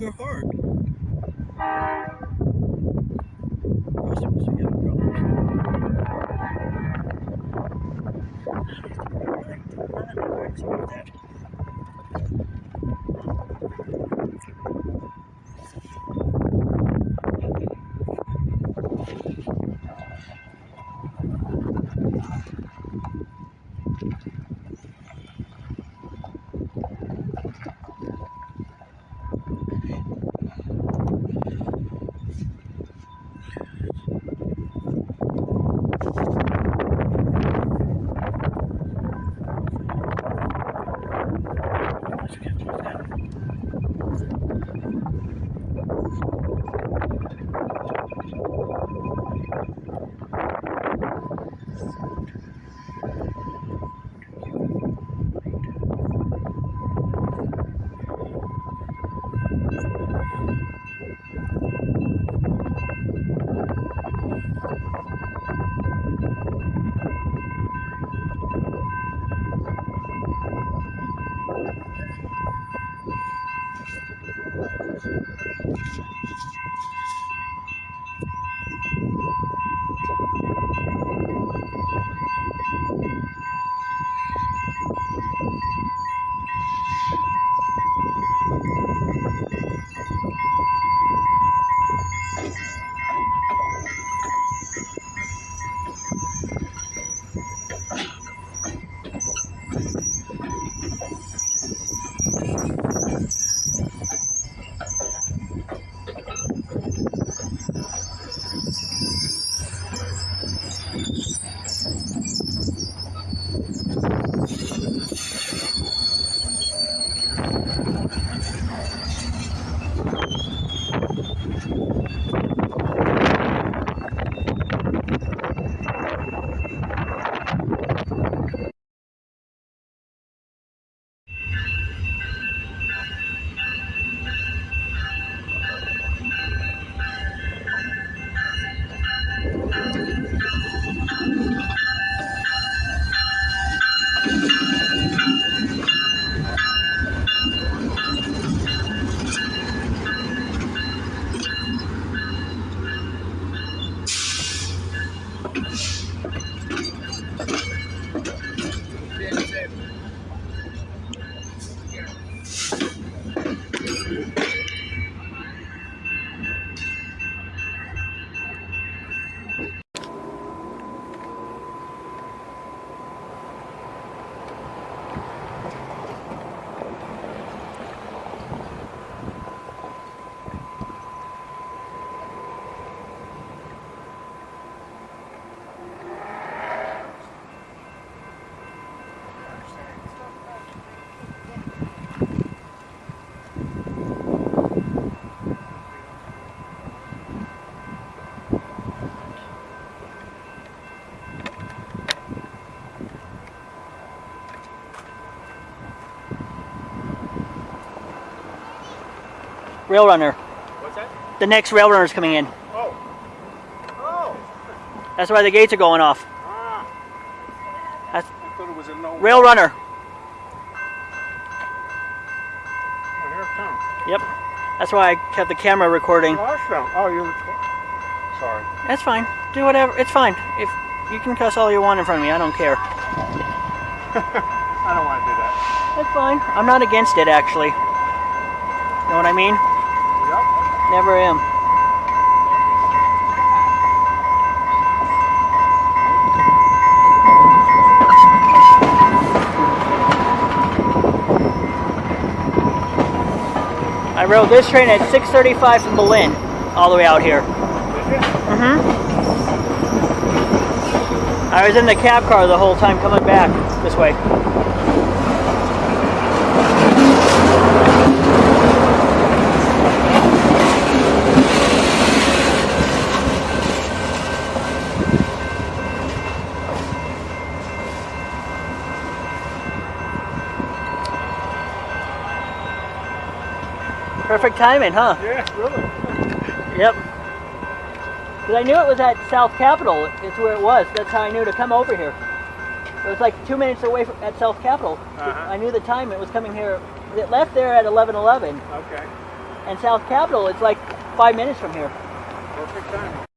your heart. フフフフ。That. Rail runner. What's that? The next rail runner's coming in. Oh. Oh. That's why the gates are going off. Ah. That's I thought it was a no. rail runner. Oh, here it comes. Yep. That's why I kept the camera recording. Oh, that's them. Oh, you. Sorry. That's fine. Do whatever. It's fine. If you can cuss all you want in front of me, I don't care. I don't want to do that. That's fine. I'm not against it, actually. Know what I mean? Never am. I rode this train at 6:35 from Belen, all the way out here. Did you? hmm I was in the cab car the whole time coming back this way. Perfect timing, huh? Yeah, really. Yep. Because I knew it was at South Capitol. It's where it was. That's how I knew to come over here. It was like two minutes away from, at South Capitol. Uh-huh. I knew the time it was coming here. It left there at 11:11, Okay. And South Capitol, it's like five minutes from here. Perfect time.